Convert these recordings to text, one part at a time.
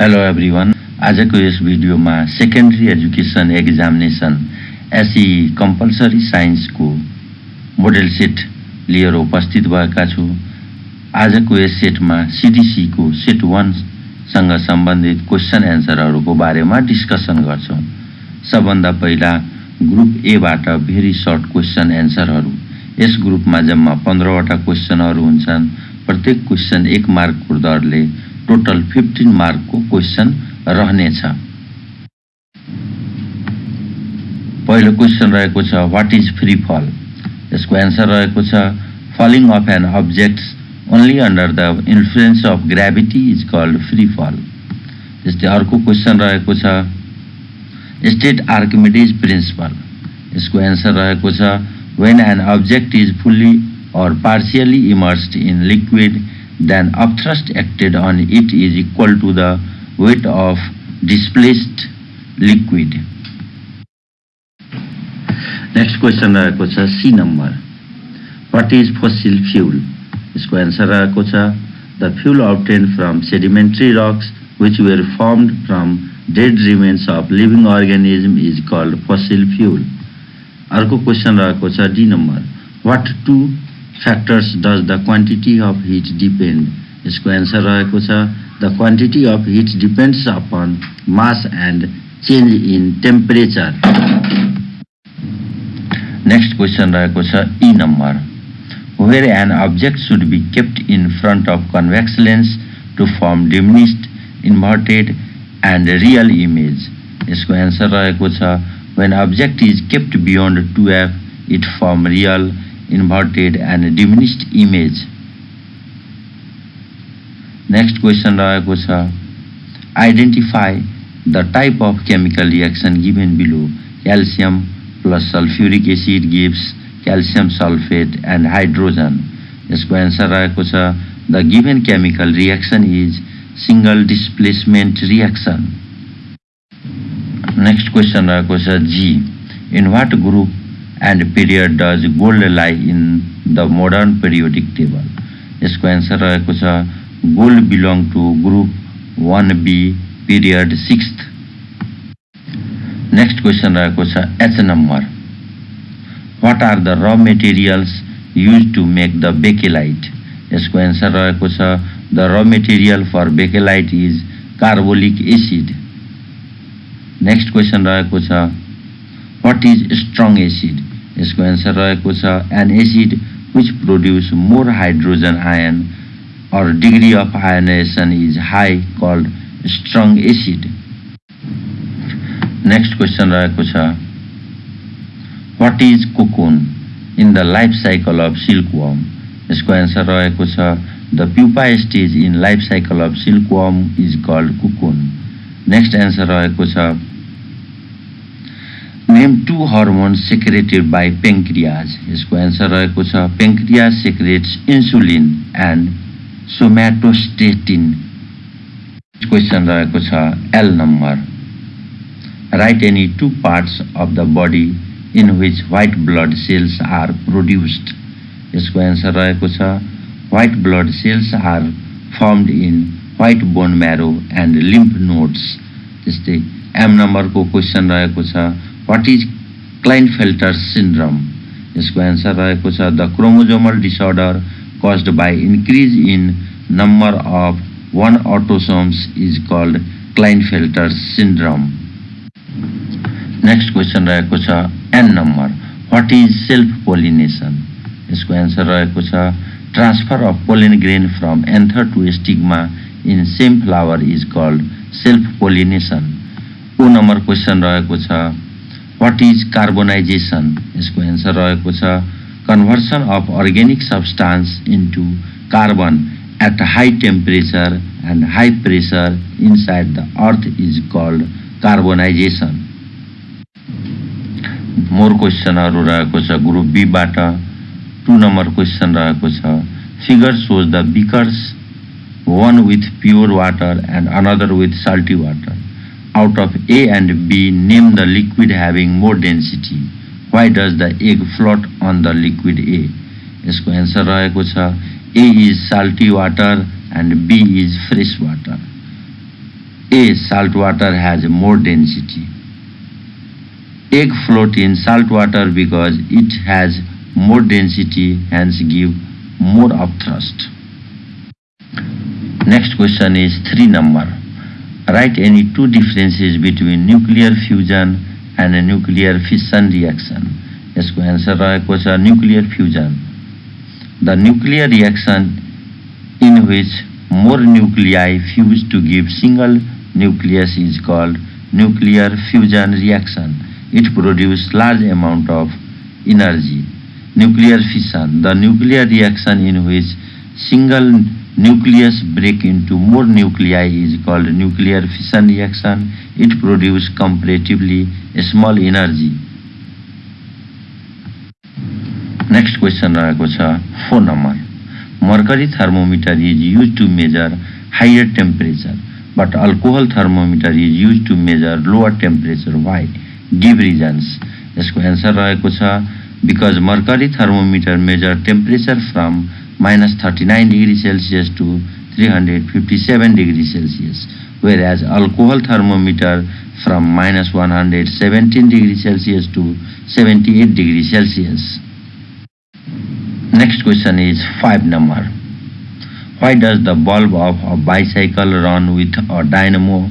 Hello everyone आजको यस भिडियोमा secondary education examination SEE compulsory साइन्सको मोडेल सेट लिएर उपस्थित भएका छु। आजको यस सेटमा सिडिसीको सेट वानसँग सम्बन्धित क्वेसन एन्सरहरूको बारेमा डिस्कसन गर्छौँ। सबभन्दा पहिला ग्रुप एबाट भेरी सर्ट क्वेसन एन्सरहरू यस ग्रुपमा जम्मा पन्ध्रवटा क्वेसनहरू हुन्छन्। प्रत्येक क्वेसन एक मार्कको दरले टोटल फिफ्टिन मार्कको क्वेसन रहनेछ। पहिलो क्वेसन रहेको छ वाट इज फ्री फल यसको एन्सर रहेको छ falling of an object only under the influence of gravity is called free fall त्यस्तै अर्को क्वेसन रहेको छ स्टेट आर्किमिडिज प्रिन्सिपल यसको एन्सर रहेको छ when an object is fully or partially immersed in liquid then upthrust acted on it is equal to the weight of displaced liquid. Next question रहेको छ C number what is फसिल fuel यसको answer रहेको छ the fuel obtained from sedimentary rocks which were formed from dead remains of living organism is called fossil fuel. अर्को question रहेको छ D number what to factors does the quantity of heat depend? यसको answer रहेको छ the quantity of heat depends upon mass and change in temperature next question रहेको छ E number where an object should be kept in front of convex lens to form diminished inverted and real image यसको answer रहेको छ when object is kept beyond two F it form real inverted and diminished image next question रहेको identify the type of chemical reaction given below calcium plus sulphuric acid gives calcium sulphate and hydrogen इसको answer रहेको छ the given chemical reaction is single displacement reaction next question रहेको G in what group and period does gold lie in the modern periodic table. यसको answer रहेको छ gold belong to group one B period sixth next question रहेको छ H number what are the raw materials use to make the bakelite यसको answer रहेको छ the raw material for bakelite is carbolic acid next question रहेको छ what is strong acid यसको answer रहेको छ। An acid which produce more hydrogen ion or degree of ionisation is high called strong acid next question रहेको छ। What is cocoon in the life cycle of silkworm यसको answer रहेको छ। The pupa stage in life cycle of silkworm is called cocoon next answer रहेको छ। Name two hormones secreted by pancreas यसको answer रहेको छ pancreas secretes insulin and somatostatin question रहेको छ L number write any two parts of the body in which white blood cells are produced यसको answer रहेको छ white blood cells are formed in white bone marrow and lymph nodes त्यस्तै M नम्बरको question रहेको छ what is Klinefelter syndrome यसको answer रहेको छ the chromosomal disorder caused by increase in number of one autosomes is called Klinefelter syndrome next question रहेको छ N number what is self pollination यसको एन्सर रहेको छ transfer of pollen grain from anther to stigma in same flower is called self pollination O number question रहेको छ what is carbonisation यसको answer रहेको छ conversion of organic substance into carbon at high temperature and high pressure inside the earth is called carbonisation more क्वेसनहरू रहेको छ group बीबाट two number question रहेको छ। Figure shows the beakers one with pure water and another with salty water out of A and B, name the liquid having more density. Why does the egg float on the liquid A? यसको answer रहेको छ A is salty water and B is fresh water. A A. Salt water has more density. Egg float in salt water because it has more density, hence give more of thrust. Next question is 3 number. Write any two differences between nuclear fusion and a nuclear fission reaction. यसको answer रहेको छ nuclear fusion the nuclear reaction in which more nuclei fuse to give single nucleus is called nuclear fusion reaction. It produces large amount of energy. Nuclear fission, the nuclear reaction in which single nucleus break into more nuclei is called nuclear fission reaction. It produces comparatively small energy. Next question four number mercury thermometer is used to measure higher temperature but alcohol thermometer is used to measure lower temperature why give reasons यसको answer रहेको छ because mercury thermometer measure temperature from minus 39 degree celsius to 357 degree celsius whereas alcohol thermometer from minus 117 degree celsius to 78 degree celsius Next question is 5 number. Why does the bulb of a bicycle run with a dynamo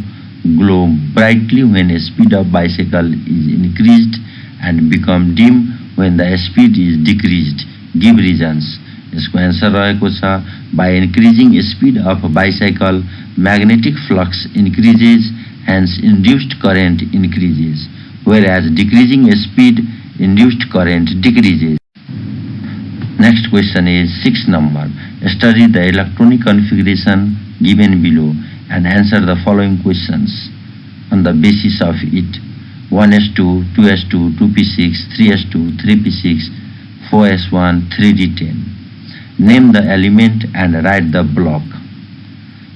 glow brightly when the speed of bicycle is increased and become dim when the speed is decreased? Give reasons. यसको answer रहेको छ by increasing speed of bicycle magnetic flux increases hence induced current increases where as decreasing speed induced current decreases Next question is 6 number. Study the electronic configuration given below and answer the following questions on the basis of it. 1s2, 2s2, 2p6, 3s2, 3p6, 4s1, 3d10. Name the element and write the block.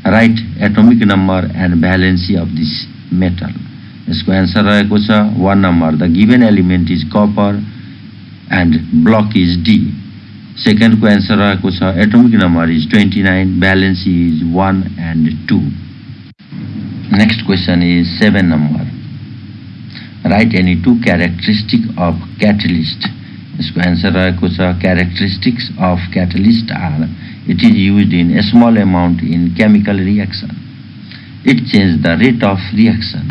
Write atomic number and valency of this metal. यसको answer रहेको छ one number the given element is copper and block is D सेकेन्डको answer रहेको छ atomic number is twenty nine ब्यालेन्सी is one and two next question is seven number write any two characteristic of catalyst यसको answer रहेको छ characteristics of catalyst are it is use in small amount in chemical reaction it change the rate of reaction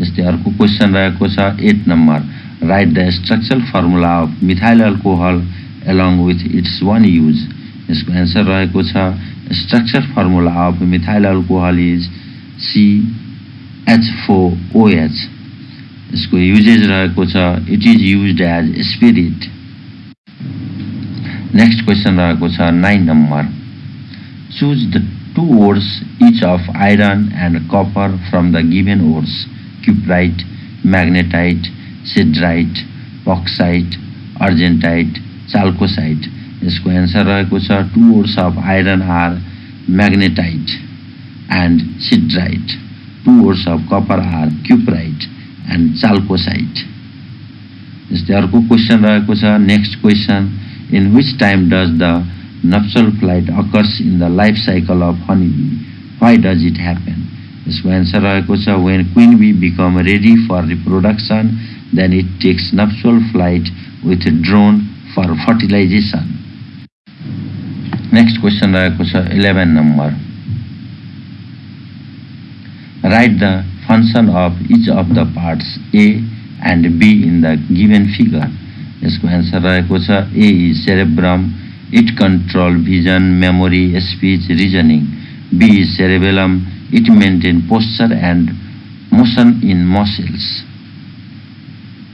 जस्तै अर्को question रहेको छ eight number write the structural formula of methyl alcohol along with its one use. यसको answer रहेको छ structure formula of methyl alcohol is C H four OH यसको uses रहेको छ. It is use as spirit next question रहेको छ nine number choose the two words each of iron and copper from the given words cuprite magnetite siderite bauxite argentite chalcocite यसको answer रहेको छ two words of iron are magnetite and siderite two words of copper are cuprite and chalcocite. Is the uh, question next question in which time does the nuptial flight occurs in the life cycle of honeybee? Why does it happen? So answer when queen bee become ready for reproduction, then it takes nuptial flight with drone for fertilization. Next question, uh, 11 number. Write the function of each of the parts A and B in the given figure. यसको answer रहेको छ A is cerebrum. It control vision, memory, speech, reasoning. B is cerebellum. It maintain posture and motion in muscles.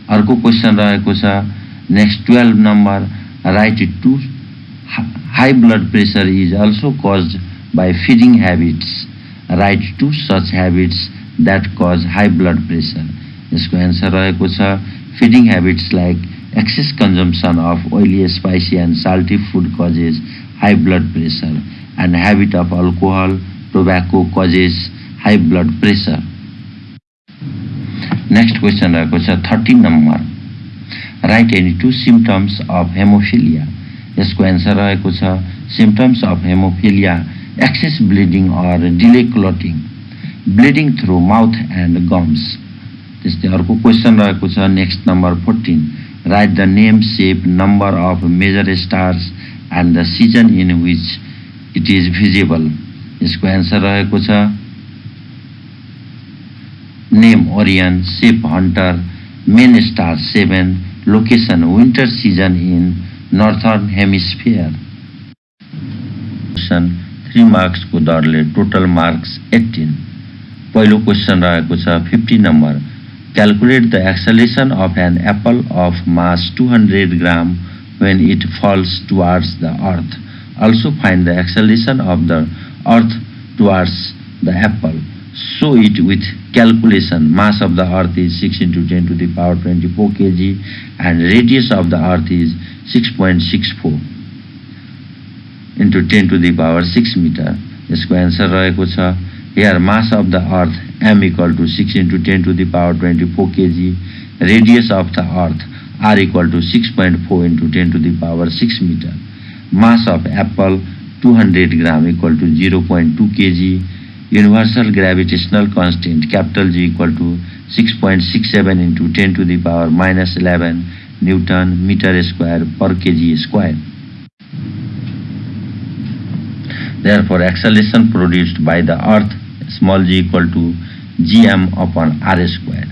अर्को question रहेको छ Next 12 number, write it to high blood pressure is also caused by feeding habits. Write two such That cause high blood pressure. यसको answer रहेको छ feeding habits like excess consumption of oily spicy and salty food causes high blood pressure and habit of alcohol tobacco causes high blood pressure next question रहेको छ thirteen number write any two symptoms of haemophilia यसको answer रहेको छ symptoms of haemophilia excess bleeding or delay clotting bleeding through mouth and gums त्यस्तै अर्को question रहेको छ next number fourteen write the name shape number of major stars and the season in which it is visible यसको answer रहेको छ name Orion shape hunter main star seven location winter season in northern hemisphere question three मार्क्सको दरले total marks eighteen पहिलो question रहेको छ fifty number calculate the acceleration of an apple of mass two hundred gram when it falls towards the earth. Also find the acceleration of the earth towards the apple. Show it with calculation. Mass of the earth is 6 into 10 to the power 24 kg and radius of the earth is 6.64 into 10 to the power 6 meter. यसको answer रहेको छ here mass of the earth m equal to 6 into 10 to the power 24 kg. Radius of the earth r equal to 6.4 into 10 to the power 6 meter. Mass of apple 200 gram equal to 0.2 kg. Universal gravitational constant capital G equal to 6.67 into 10 to the power minus 11 newton meter square per kg square Therefore, acceleration produced by the earth small g equal to gm upon r square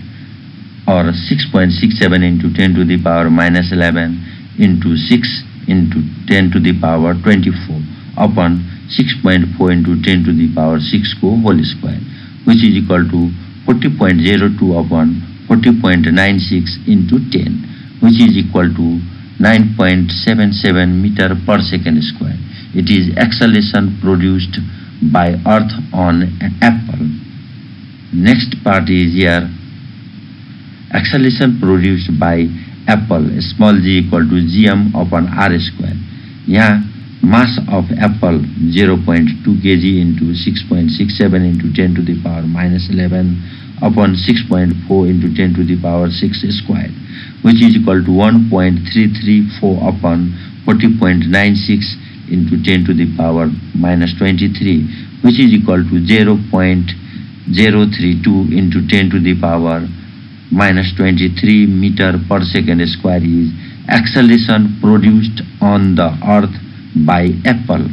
or 6.67 into 10 to the power minus 11 into 6 into 10 to the power 24 upon 6.4 into 10 to the power 6 को whole square which is equal to 40.02 upon 40.96 into 10 which is equal to 9.77 meter per second square. It is acceleration produced by earth on apple. Next part is here acceleration produced by apple small g equal to gm upon r square. यहाँ mass of apple 0.2 kg into 6.67 into 10 to the power minus 11 upon 6.4 into 10 to the power 6 square which is equal to 1.334 upon 40.96 into 10 to the power minus 23 which is equal to 0.032 into 10 to the power minus 23 meter per second square is acceleration produced on the earth by apple.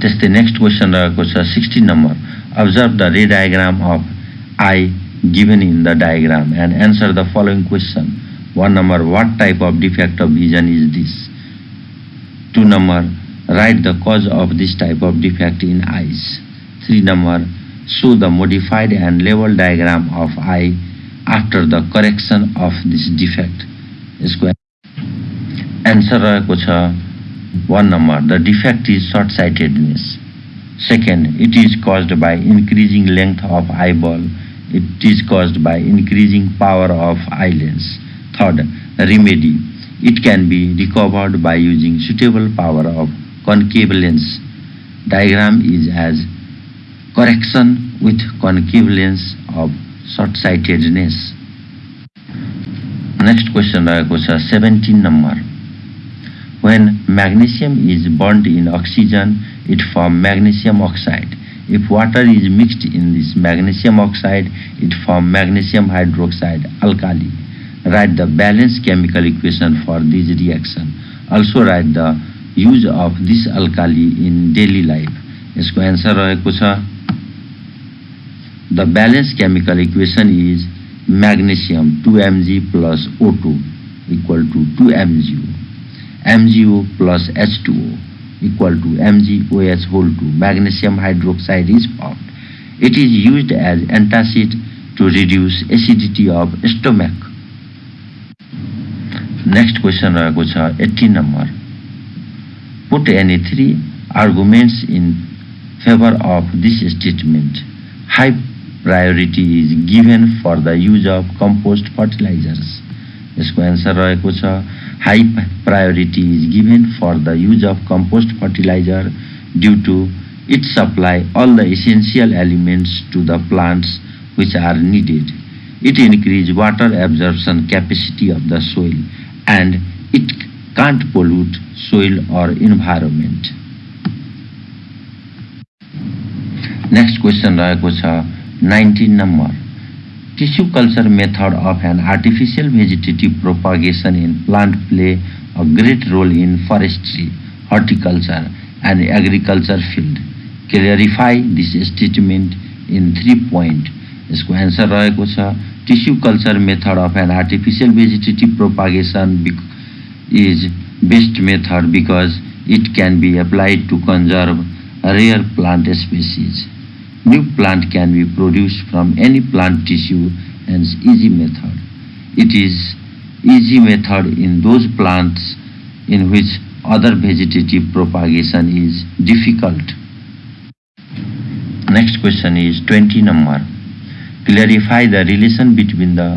This the next question uh, question 60 number. Observe the ray diagram of eye given in the diagram and answer the following question. One number what type of defect of vision is this? 2 number write the cause of this type of defect in eyes. 3 number show the modified and level diagram of eye after the correction of this defect. Square. answer रहेको छ 1 number the defect is short sightedness second it is caused by increasing length of eyeball. It is caused by increasing power of eyes. third remedy. it can be recovered by using suitable power of concave lens diagram is as correction with concave lens of short sightedness next question रहेको छ 17 number when magnesium is burnt in oxygen, it forms magnesium oxide. If water is mixed in this magnesium oxide, it forms magnesium hydroxide alkali. Write the balanced chemical equation for this reaction. Also write the use of this alkali in daily life. यसको answer रहेको छ The balanced chemical equation is magnesium 2mg plus O2 equal to 2mgO. MgO plus H2O equal to MgOH whole 2. Magnesium hydroxide is formed. It is used as antacid to reduce acidity of stomach. Next question रहेको छ eighty number put any three arguments in favour of this statement high priority is given for the use of compost fertilisers यसको answer रहेको छ high priority is given for the use of compost fertiliser due to it supply all the essential elements to the plants which are needed it increase water absorption capacity of the soil and it can't pollute soil or environment. Next question रहेको छ nineteen number tissue culture method of an artificial vegetative propagation in plant play a great role in forestry horticulture and agriculture field clarify this statement in three point यसको answer रहेको छ tissue culture method of an artificial vegetative propagation is best method because it can be applied to conserve rare plant species. New plant can be produced from any plant tissue and easy method. It is easy method in those plants in which other vegetative propagation is difficult. Next question is 20 number. Clarify the relation between the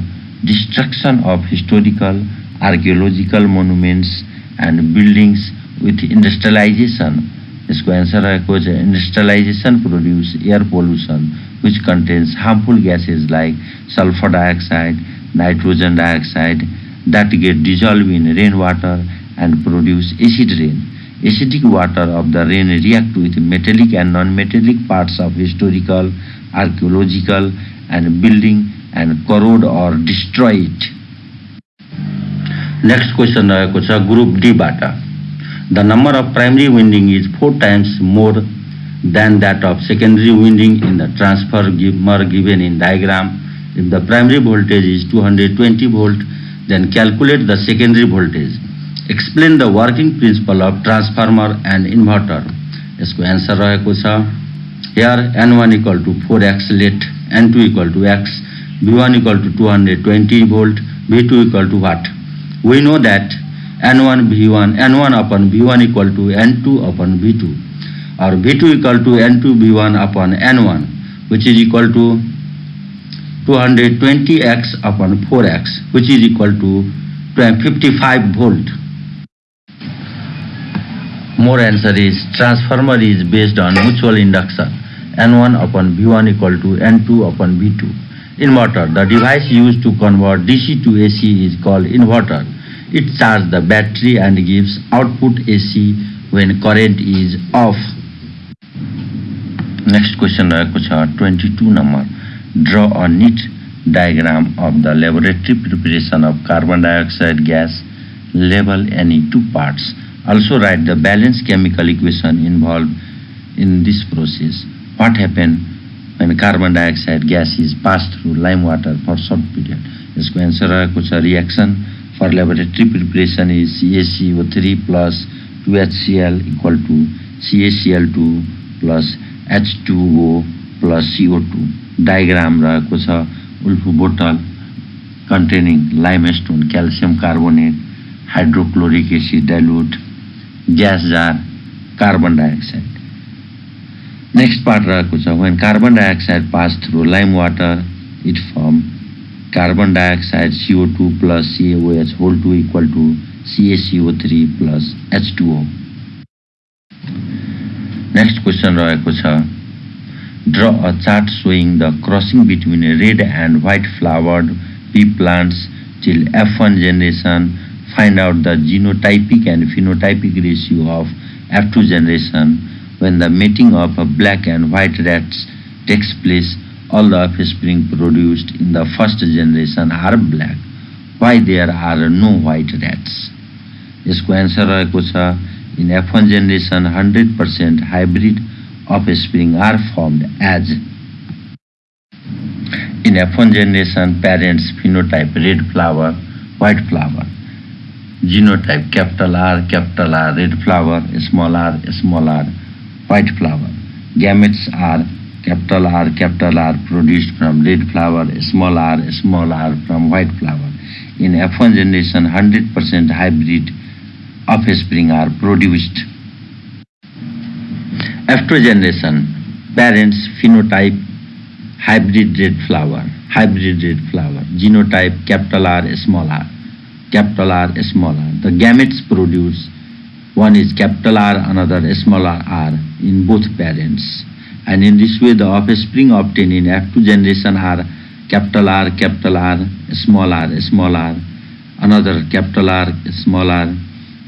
destruction of historical archaeological monuments and buildings with industrialization यसको answer रहेको छ industrialisation produce air pollution which contains harmful gases like sulphur dioxide nitrogen dioxide that get dissolved in rainwater and produce acid rain. Acidic water of the rain react with metallic and non-metallic parts of historical, archaeological and building and corrode or destroy it. Next question रहेको छ group डीबाट the number of primary winding is four times more than that of secondary winding in the transformer given in diagram. If the primary voltage is 220 volt, then calculate the secondary voltage. Explain the working principle of transformer and inverter. यसको answer रहेको छ here n1 equal to 4x let n2 equal to x v1 equal to 220 volt v2 equal to what we know that n1 v1 n1 upon v1 equal to n2 upon v2 or v2 equal to n2 v1 upon n1 which is equal to 220x upon 4x which is equal to 55 volt more answer is transformer is based on mutual induction n1 upon v1 equal to n2 upon v2 inverter the device used to convert dc to ac is called inverter it charges the battery and gives output AC when current is off. Next question रहेको छ 22 number. Draw a neat diagram of the laboratory preparation of carbon dioxide gas. Label any two parts. also write the balanced chemical equation involved in this process. What happened when carbon dioxide gas is passed through lime water for short period? यसको answer रहेको छ reaction for laboratory preparation is CACO three plus two HCL equal to CACL two plus H two O plus CO two diagram रहेको छ Woulfe bottle containing limestone calcium carbonate hydrochloric acid dilute gas jar carbon dioxide. Next part रहेको छ when carbon dioxide pass through lime water it form carbon dioxide CO two plus CAOH whole two equal to CACO three plus H two O next question रहेको छ draw a chart showing the crossing between red and white flowered pea plants till F one generation Find out the genotypic and phenotypic ratio of F2 generation when the mating of black and white rats takes place all the offspring produced in the first generation are black. Why there are no white rats? यसको answer रहेको छ in F one generation hundred percent hybrid offspring are formed as in F1 generation parents phenotype red flower white flower genotype capital R capital R red flower small r small r white flower gametes are capital R, capital R produced from red flower, small r, small r from white flower. In F1 generation, 100% hybrid offspring are produced. F2 generation, parents phenotype hybrid red flower, hybrid red flower, genotype capital R, small r, capital R, small r. The gametes produce one is capital R, another small r in both parents and in this way the offspring obtained in F2 generation are capital R, capital R, small r, small r, another capital R, small r,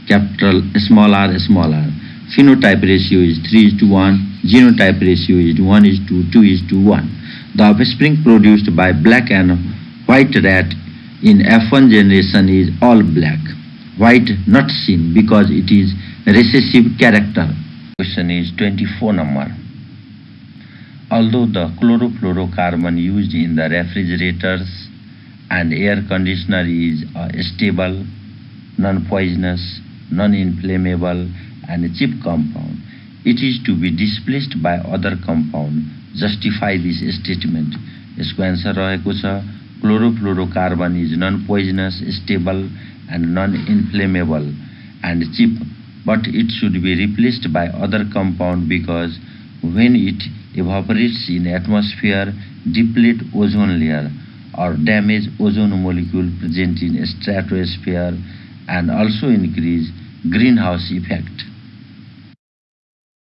capital small r, small r. Phenotype ratio is 3 is to 1 genotype ratio is 1 is to 2 is to 1. The offspring produced by black and white rat in F1 generation is all black. White not seen because it is recessive character. Question is 24 number. Although the chlorofluorocarbon used in the refrigerators and air conditioner is a stable, non-poisonous, non-inflammable and cheap compound, it is to be displaced by other compound. Justify this statement. यसको answer रहेको छ Chlorofluorocarbon is non-poisonous, stable and non-inflammable and cheap but it should be replaced by other compound because when it evaporates in atmosphere deplete ozone layer or damage ozone molecule present in stratosphere and also increase greenhouse effect.